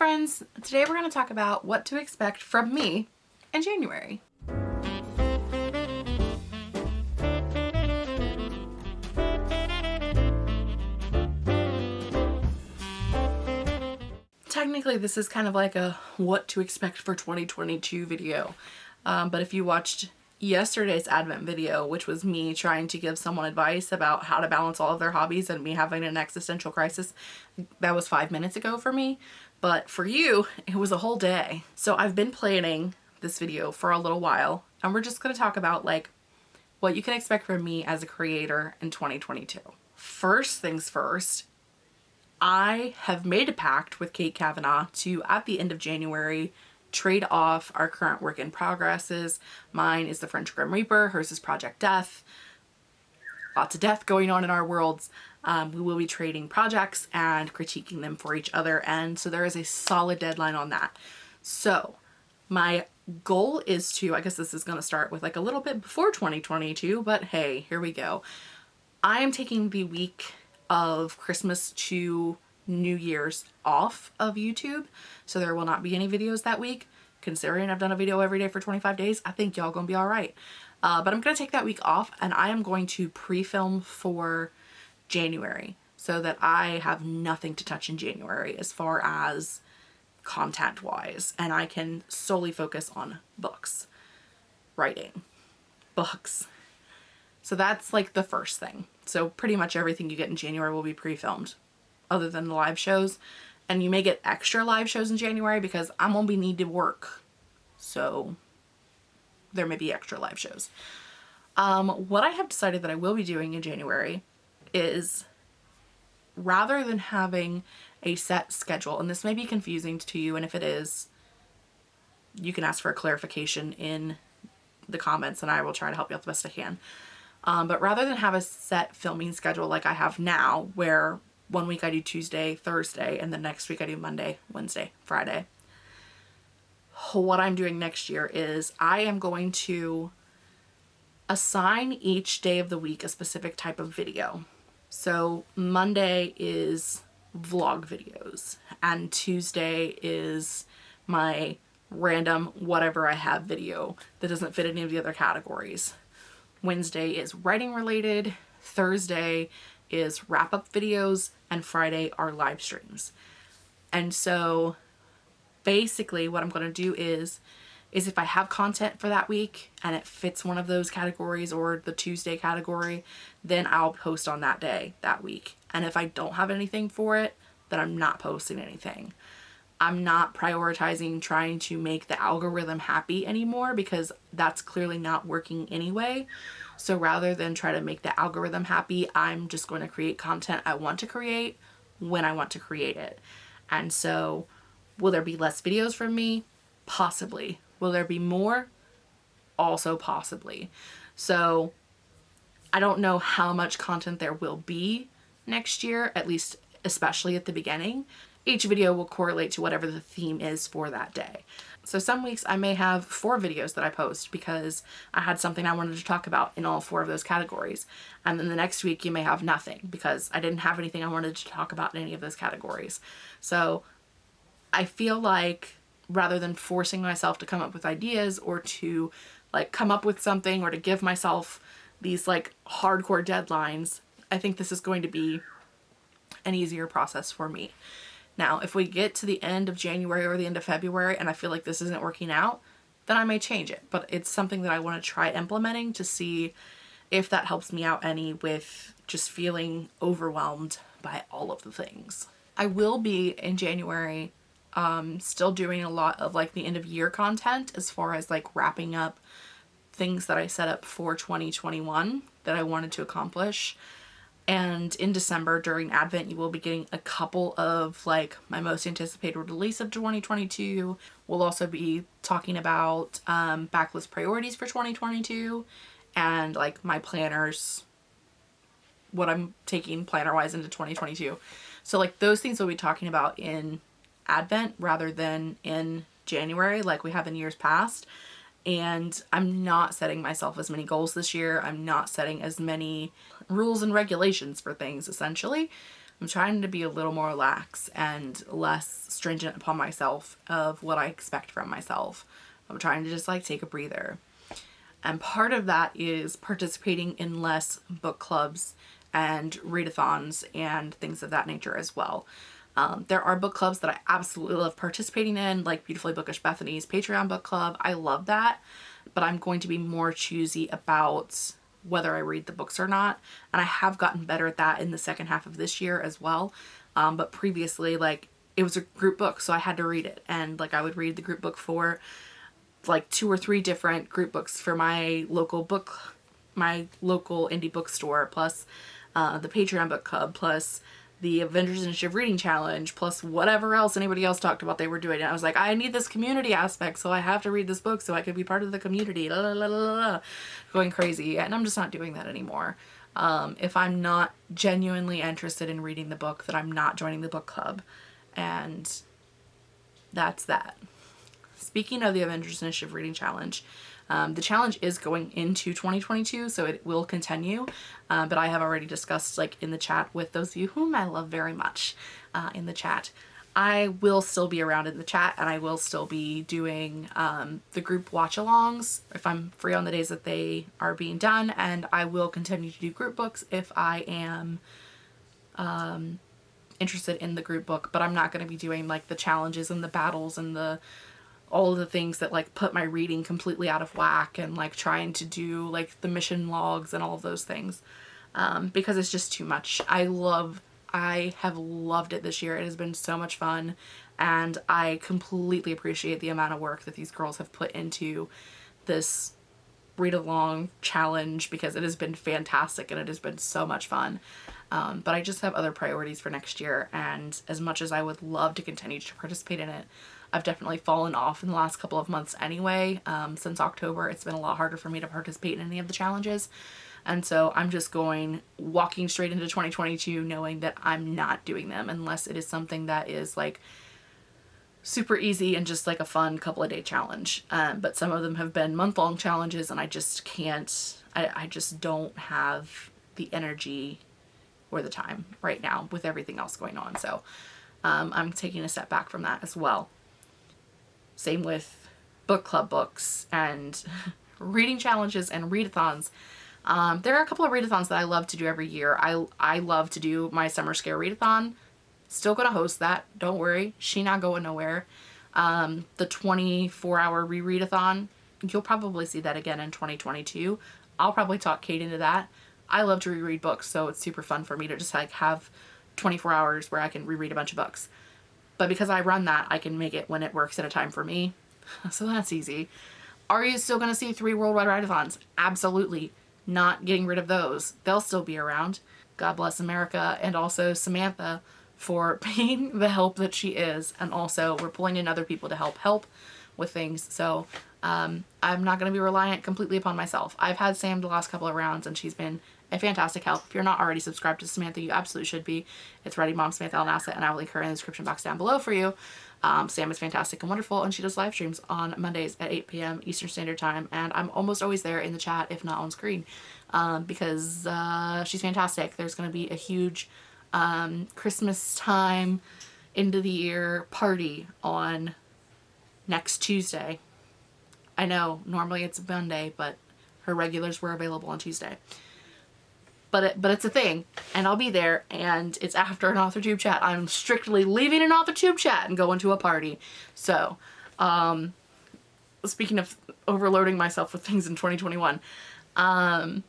friends! Today we're going to talk about what to expect from me in January. Technically this is kind of like a what to expect for 2022 video, um, but if you watched yesterday's advent video which was me trying to give someone advice about how to balance all of their hobbies and me having an existential crisis that was five minutes ago for me. But for you it was a whole day. So I've been planning this video for a little while and we're just going to talk about like what you can expect from me as a creator in 2022 first things first I have made a pact with Kate Kavanaugh to at the end of January trade off our current work in progresses. Mine is the French Grim Reaper, hers is Project Death. Lots of death going on in our worlds. Um, we will be trading projects and critiquing them for each other and so there is a solid deadline on that. So my goal is to, I guess this is going to start with like a little bit before 2022 but hey here we go. I am taking the week of Christmas to New Year's off of YouTube. So there will not be any videos that week. Considering I've done a video every day for 25 days, I think y'all gonna be all right. Uh, but I'm gonna take that week off and I am going to pre-film for January so that I have nothing to touch in January as far as content wise and I can solely focus on books, writing, books. So that's like the first thing. So pretty much everything you get in January will be pre-filmed other than the live shows. And you may get extra live shows in January because I'm going to be need to work. So there may be extra live shows. Um, what I have decided that I will be doing in January is rather than having a set schedule, and this may be confusing to you, and if it is, you can ask for a clarification in the comments and I will try to help you out the best I can. Um, but rather than have a set filming schedule like I have now, where one week I do Tuesday, Thursday, and the next week I do Monday, Wednesday, Friday. What I'm doing next year is I am going to assign each day of the week a specific type of video. So Monday is vlog videos and Tuesday is my random whatever I have video that doesn't fit any of the other categories. Wednesday is writing related, Thursday is wrap up videos, and Friday are live streams. And so basically what I'm going to do is is if I have content for that week and it fits one of those categories or the Tuesday category, then I'll post on that day, that week. And if I don't have anything for it, then I'm not posting anything. I'm not prioritizing trying to make the algorithm happy anymore because that's clearly not working anyway. So rather than try to make the algorithm happy, I'm just going to create content I want to create when I want to create it. And so will there be less videos from me? Possibly. Will there be more? Also possibly. So I don't know how much content there will be next year, at least especially at the beginning. Each video will correlate to whatever the theme is for that day. So some weeks I may have four videos that I post because I had something I wanted to talk about in all four of those categories. And then the next week you may have nothing because I didn't have anything I wanted to talk about in any of those categories. So I feel like rather than forcing myself to come up with ideas or to like come up with something or to give myself these like hardcore deadlines, I think this is going to be an easier process for me. Now, if we get to the end of January or the end of February and I feel like this isn't working out, then I may change it. But it's something that I want to try implementing to see if that helps me out any with just feeling overwhelmed by all of the things. I will be in January um, still doing a lot of like the end of year content as far as like wrapping up things that I set up for 2021 that I wanted to accomplish and in December during Advent you will be getting a couple of like my most anticipated release of 2022. We'll also be talking about um, backlist priorities for 2022 and like my planners, what I'm taking planner wise into 2022. So like those things we'll be talking about in Advent rather than in January like we have in years past and I'm not setting myself as many goals this year. I'm not setting as many rules and regulations for things essentially. I'm trying to be a little more lax and less stringent upon myself of what I expect from myself. I'm trying to just like take a breather. And part of that is participating in less book clubs and readathons and things of that nature as well. Um, there are book clubs that I absolutely love participating in, like Beautifully Bookish Bethany's Patreon book club. I love that, but I'm going to be more choosy about whether I read the books or not. And I have gotten better at that in the second half of this year as well. Um, but previously, like, it was a group book, so I had to read it. And, like, I would read the group book for, like, two or three different group books for my local book, my local indie bookstore, plus uh, the Patreon book club, plus the Avengers Initiative Reading Challenge, plus whatever else anybody else talked about they were doing. And I was like, I need this community aspect, so I have to read this book so I can be part of the community. La, la, la, Going crazy. And I'm just not doing that anymore. Um, if I'm not genuinely interested in reading the book, that I'm not joining the book club. And that's that. Speaking of the Avengers Initiative Reading Challenge, um, the challenge is going into 2022, so it will continue, uh, but I have already discussed like in the chat with those of you whom I love very much uh, in the chat. I will still be around in the chat and I will still be doing um, the group watch-alongs if I'm free on the days that they are being done and I will continue to do group books if I am um, interested in the group book but I'm not going to be doing like the challenges and the battles and the all of the things that like put my reading completely out of whack and like trying to do like the mission logs and all of those things um, because it's just too much. I love, I have loved it this year. It has been so much fun and I completely appreciate the amount of work that these girls have put into this read along challenge because it has been fantastic and it has been so much fun. Um, but I just have other priorities for next year and as much as I would love to continue to participate in it, I've definitely fallen off in the last couple of months anyway. Um, since October, it's been a lot harder for me to participate in any of the challenges. And so I'm just going, walking straight into 2022 knowing that I'm not doing them unless it is something that is like super easy and just like a fun couple of day challenge. Um, but some of them have been month long challenges and I just can't, I, I just don't have the energy or the time right now with everything else going on. So um, I'm taking a step back from that as well. Same with book club books and reading challenges and readathons. Um, there are a couple of readathons that I love to do every year. I, I love to do my summer scare readathon. Still gonna host that. Don't worry. She not going nowhere. Um, the 24 hour rereadathon. You'll probably see that again in 2022. I'll probably talk Kate into that. I love to reread books, so it's super fun for me to just like have 24 hours where I can reread a bunch of books. But because I run that, I can make it when it works at a time for me. So that's easy. Are you still going to see three worldwide readathons? Absolutely. Not getting rid of those. They'll still be around. God bless America and also Samantha for being the help that she is. And also we're pulling in other people to help help with things. So um, I'm not going to be reliant completely upon myself. I've had Sam the last couple of rounds and she's been a fantastic help. If you're not already subscribed to Samantha, you absolutely should be. It's Ready Mom Samantha Alnassa, and I will link her in the description box down below for you. Um, Sam is fantastic and wonderful, and she does live streams on Mondays at 8 p.m. Eastern Standard Time, and I'm almost always there in the chat, if not on screen, um, because uh, she's fantastic. There's going to be a huge um, Christmas time, end of the year party on next Tuesday. I know, normally it's Monday, but her regulars were available on Tuesday but it, but it's a thing and I'll be there and it's after an author tube chat. I'm strictly leaving an author tube chat and going to a party. So, um, speaking of overloading myself with things in 2021, um,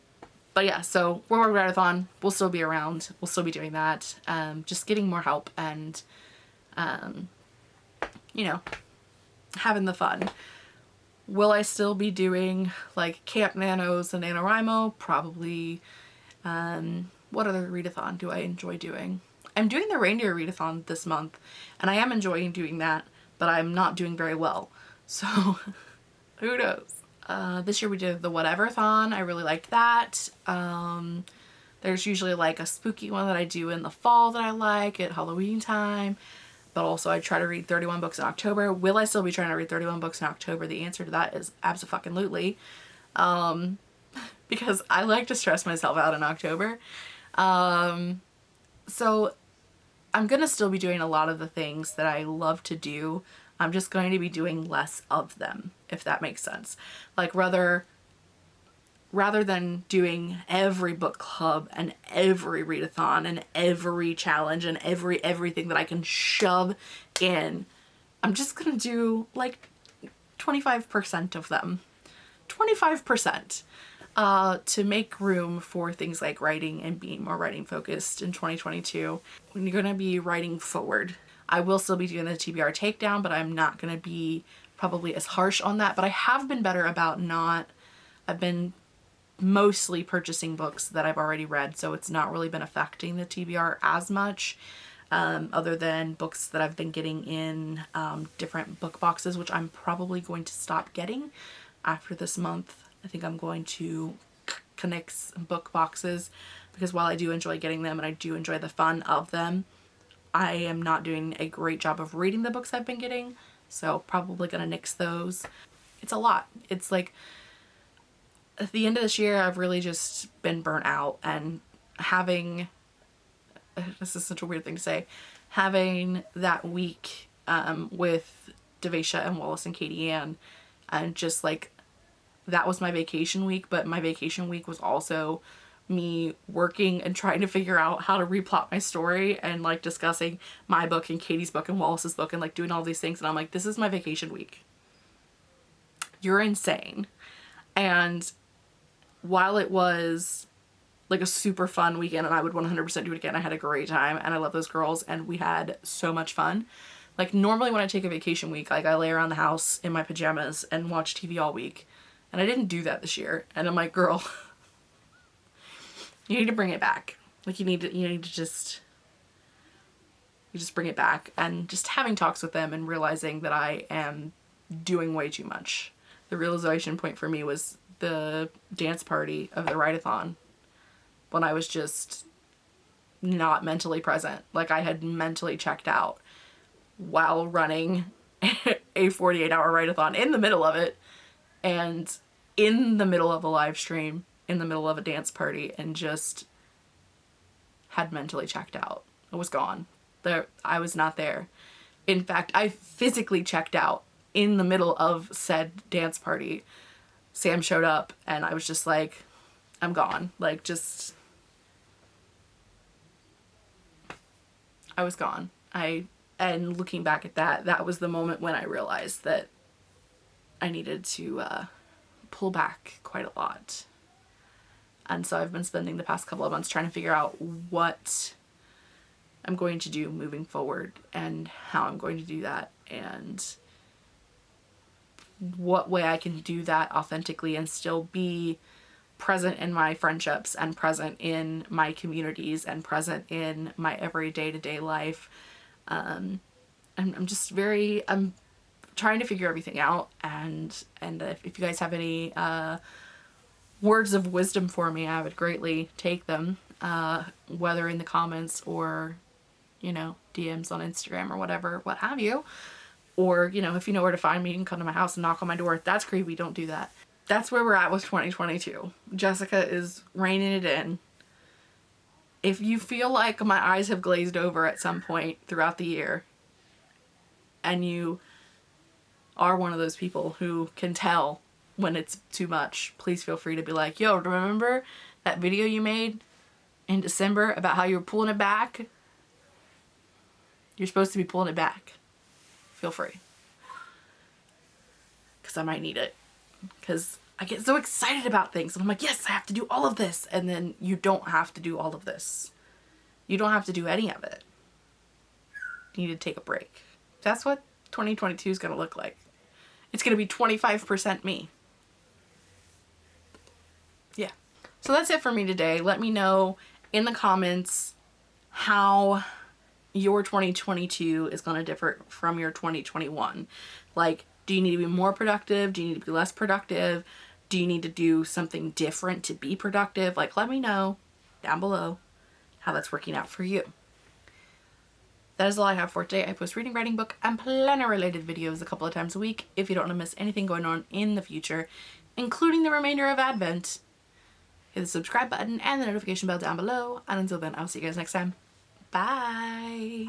but yeah, so World War Readathon will still be around. We'll still be doing that. Um, just getting more help and, um, you know, having the fun. Will I still be doing like Camp Nanos and NaNoWriMo? Probably um, what other readathon do I enjoy doing? I'm doing the reindeer readathon this month and I am enjoying doing that but I'm not doing very well so who knows. Uh, this year we did the whatever-thon. I really liked that. Um, there's usually like a spooky one that I do in the fall that I like at Halloween time but also I try to read 31 books in October. Will I still be trying to read 31 books in October? The answer to that is absolutely. Um, because I like to stress myself out in October. Um, so I'm going to still be doing a lot of the things that I love to do. I'm just going to be doing less of them, if that makes sense. Like rather rather than doing every book club and every readathon and every challenge and every everything that I can shove in, I'm just gonna do like 25% of them. 25% uh, to make room for things like writing and being more writing focused in 2022. When you're gonna be writing forward. I will still be doing the TBR takedown, but I'm not gonna be probably as harsh on that, but I have been better about not, I've been mostly purchasing books that I've already read, so it's not really been affecting the TBR as much. Um, other than books that I've been getting in um, different book boxes, which I'm probably going to stop getting after this month. I think I'm going to connect book boxes because while I do enjoy getting them and I do enjoy the fun of them, I am not doing a great job of reading the books I've been getting. So probably gonna nix those. It's a lot. It's like at the end of this year, I've really just been burnt out and having, this is such a weird thing to say, having that week um, with Devasia and Wallace and Katie Ann and just like, that was my vacation week, but my vacation week was also me working and trying to figure out how to replot my story and like discussing my book and Katie's book and Wallace's book and like doing all these things and I'm like this is my vacation week. You're insane. And while it was like a super fun weekend and I would 100% do it again, I had a great time and I love those girls and we had so much fun. Like normally when I take a vacation week, like I lay around the house in my pajamas and watch TV all week. And I didn't do that this year. And I'm like, girl, you need to bring it back. Like you need to, you need to just, you just bring it back. And just having talks with them and realizing that I am doing way too much. The realization point for me was the dance party of the write-a-thon when I was just not mentally present. Like I had mentally checked out while running a 48 hour write-a-thon in the middle of it and in the middle of a live stream in the middle of a dance party and just had mentally checked out. I was gone. There, I was not there. In fact, I physically checked out in the middle of said dance party Sam showed up and I was just like, I'm gone. Like just, I was gone. I, and looking back at that, that was the moment when I realized that I needed to uh, pull back quite a lot. And so I've been spending the past couple of months trying to figure out what I'm going to do moving forward and how I'm going to do that. And what way I can do that authentically and still be present in my friendships and present in my communities and present in my every day-to-day -day life. Um, I'm, I'm just very, I'm trying to figure everything out and, and if, you guys have any uh, words of wisdom for me, I would greatly take them, uh, whether in the comments or, you know, DMs on Instagram or whatever, what have you. Or, you know, if you know where to find me, you can come to my house and knock on my door. That's creepy. Don't do that. That's where we're at with 2022. Jessica is reining it in. If you feel like my eyes have glazed over at some point throughout the year and you are one of those people who can tell when it's too much, please feel free to be like, yo, remember that video you made in December about how you were pulling it back? You're supposed to be pulling it back feel free. Because I might need it. Because I get so excited about things. And I'm like, yes, I have to do all of this. And then you don't have to do all of this. You don't have to do any of it. You need to take a break. That's what 2022 is going to look like. It's going to be 25% me. Yeah. So that's it for me today. Let me know in the comments how your 2022 is going to differ from your 2021. Like, do you need to be more productive? Do you need to be less productive? Do you need to do something different to be productive? Like, let me know down below how that's working out for you. That is all I have for today. I post reading, writing, book, and planner related videos a couple of times a week. If you don't want to miss anything going on in the future, including the remainder of Advent, hit the subscribe button and the notification bell down below. And until then, I'll see you guys next time. Bye.